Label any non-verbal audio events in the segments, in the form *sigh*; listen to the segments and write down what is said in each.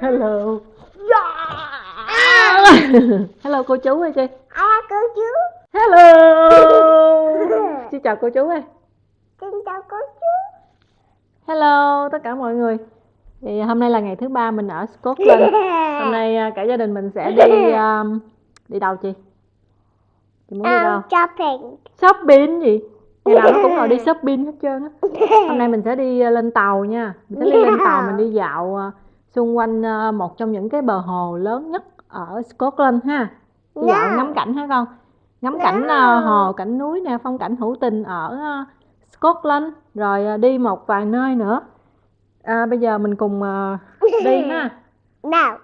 hello yeah. hello cô chú ơi chị à cô chú hello *laughs* xin chào cô chú ơi xin chào cô chú hello tất cả mọi người thì hôm nay là ngày thứ ba mình ở Scotland hôm nay à, cả gia đình mình sẽ đi um, đi đâu chị chị muốn um, đi đâu shopping shopping gì ngày nào nó cũng ngồi đi shopping hết trơn á hôm nay mình sẽ đi à, lên tàu nha mình sẽ đi lên tàu mình đi dạo à, xung quanh ờ, một trong những cái bờ hồ lớn nhất ở Scotland ha Tôi no. dọn ngắm cảnh hả con ngắm no. Dạ. cảnh ờ, hồ cảnh núi nè phong cảnh hữu tình ở ờ, Scotland rồi đi một vài nơi nữa à, bây giờ mình cùng đi *laughs* ha nào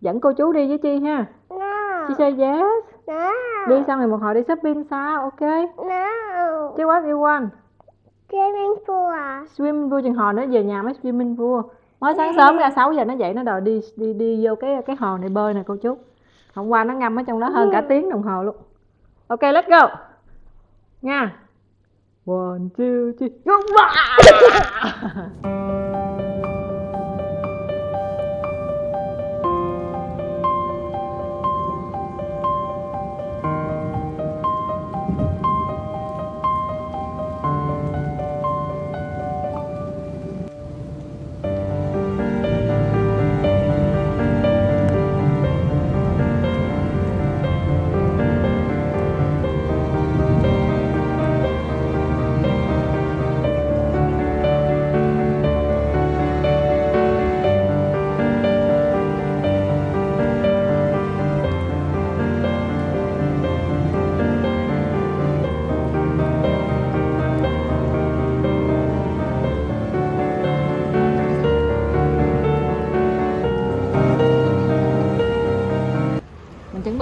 dẫn cô chú đi với chi ha no. chi say yes Nào. đi xong rồi một hồi đi shopping sao ok Nào. chứ what you want swimming pool à. swimming pool chừng hồi nữa về nhà mới swimming pool mới sáng sớm ra 6 giờ nó dậy nó đòi đi đi đi vô cái cái hồ này bơi nè cô chú hôm qua nó ngâm ở trong đó hơn cả ừ. tiếng đồng hồ luôn ok let's go nha one two three go *laughs*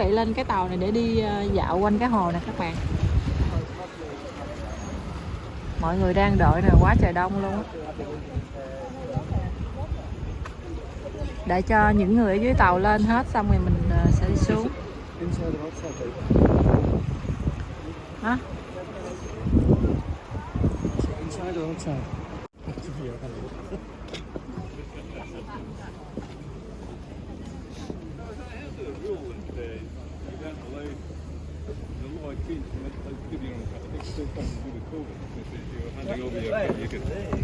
vị lên cái tàu này để đi ờ, dạo quanh cái hồ này các bạn mọi người đang đợi nè quá trời đông luôn để cho những người ở dưới tàu lên hết xong rồi mình ờ, sẽ đi xuống hả Thank you.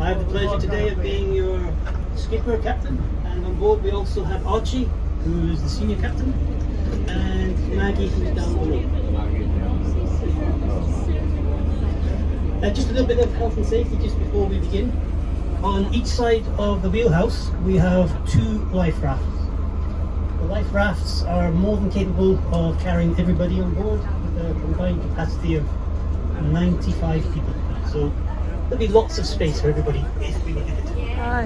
I have the pleasure today of being your skipper captain and on board we also have Archie who is the senior captain and Maggie who's down below. Uh, just a little bit of health and safety just before we begin. On each side of the wheelhouse we have two life rafts. The life rafts are more than capable of carrying everybody on board with a combined capacity of 95 people. So There'll be lots of space for everybody if we needed it. Yeah.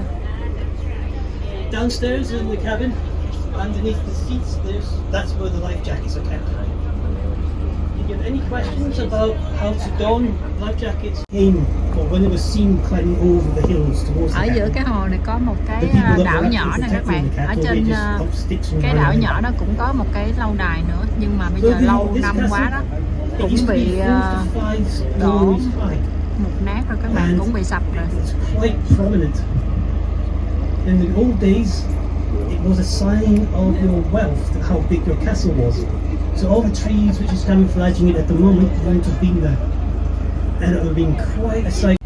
Downstairs in the cabin, underneath the seats, there's that's where the life jackets are kept. If you have any questions about how to don life jackets came or when it was seen climbing over the hills towards the Ở giữa cái hồ này có một cái à, đảo nhỏ này các bạn. Ở trên à, cái đảo nhỏ đó cũng có một cái lâu đài nữa nhưng mà bây giờ lâu năm quá đó cũng bị à, đổ mục nát rồi các bạn cũng bị sập rồi In the old days, it was a sign of your wealth, how big your castle was. So all the trees which is camouflaging it at the moment wouldn't have been there. And it would have been quite a sight.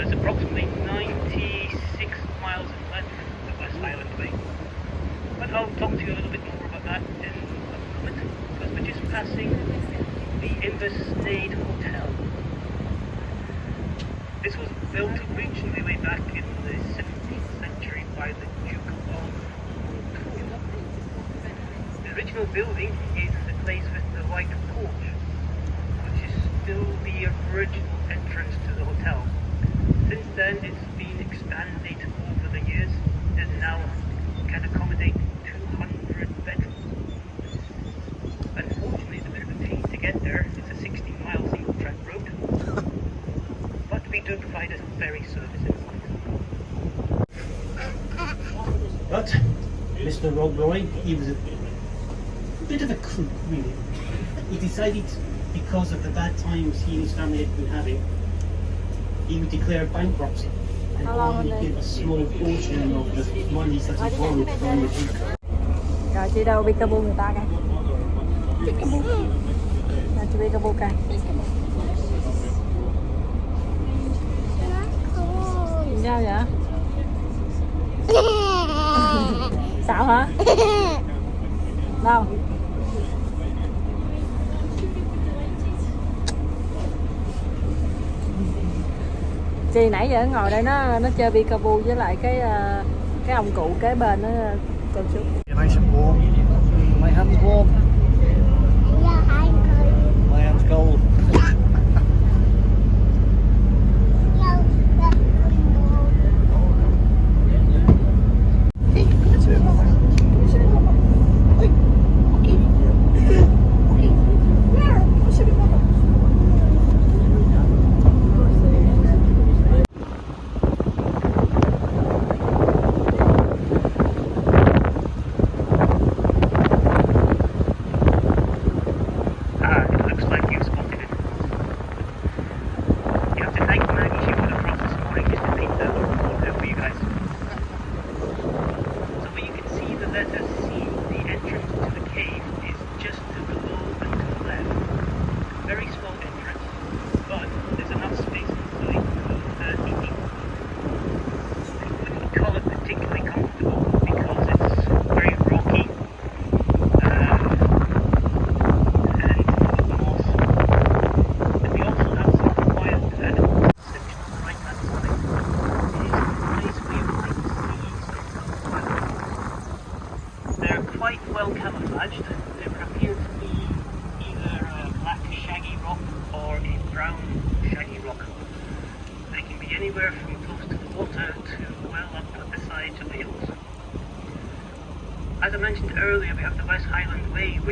So it's approximately 96 miles in length to West Island Bay. But I'll talk to you a little bit more about that in a moment, because we're just passing the Inversnaid Hotel. This was built originally way back in the 17th century by the Duke of Montreux. The original building is the place with the White Porch, which is still the original entrance to the hotel since then, it's been expanded over the years and now can accommodate 200 veterans. Unfortunately, it's a bit of a pain to get there. It's a 16 mile single track road. *laughs* but we do provide a ferry service in But Mr. Rodroy, he was a bit of a crook, really. He decided because of the bad times he and his family had been having he would declare bankruptcy and only give a small portion of the money that he borrowed from the people. Rồi chị đâu Peekaboo người ta kìa Peekaboo Là chị Peekaboo kìa *laughs* sao vậy? Sợ hả? Đâu? chị nãy giờ ngồi đây nó nó chơi peekaboo với lại cái ờ, cái ông cụ kế bên nó cô chú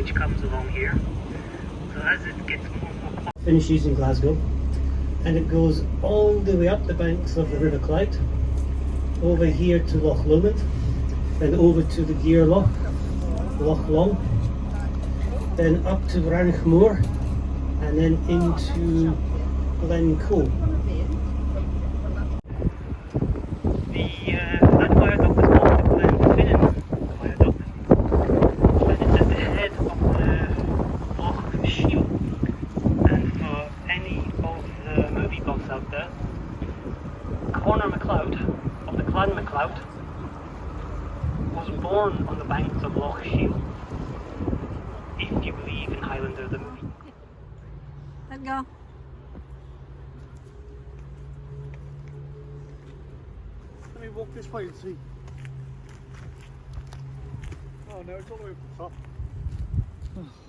which comes along here. So as it gets more, more finishes in Glasgow and it goes all the way up the banks of the River Clyde over here to Loch Lomond then over to the Gear Loch, Loch Long then up to Ranchmoor and then into Glencoe Connor MacLeod of the Clan MacLeod was born on the banks of Loch Shiel. If you believe in Highlander the movie. Let go. Let me walk this way and see. Oh no, it's all the way up the top. *sighs* *sighs*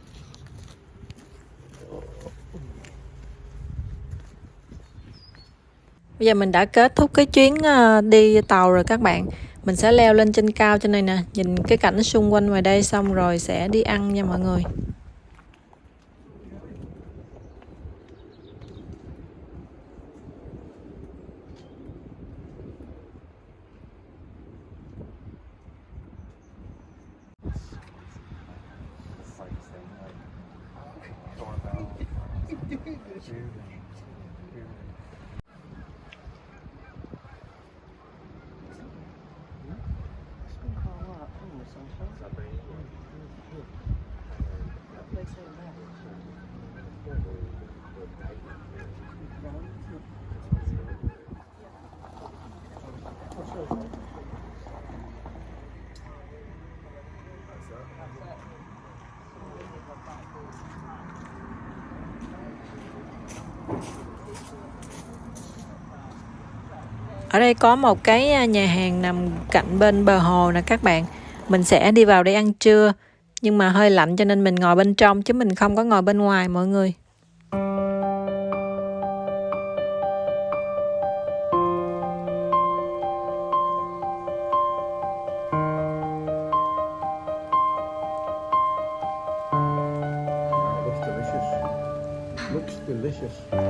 bây giờ mình đã kết thúc cái chuyến ờ, đi tàu rồi các bạn mình sẽ leo lên trên cao trên này nè nhìn cái cảnh xung quanh ngoài đây xong rồi sẽ đi ăn nha mọi người *laughs* đây có một cái à, nhà hàng nằm cạnh bên bờ hồ nè các bạn mình sẽ đi vào để ăn trưa nhưng mà hơi lạnh cho nên mình ngồi bên trong chứ mình không có ngồi bên ngoài mọi người Looks delicious.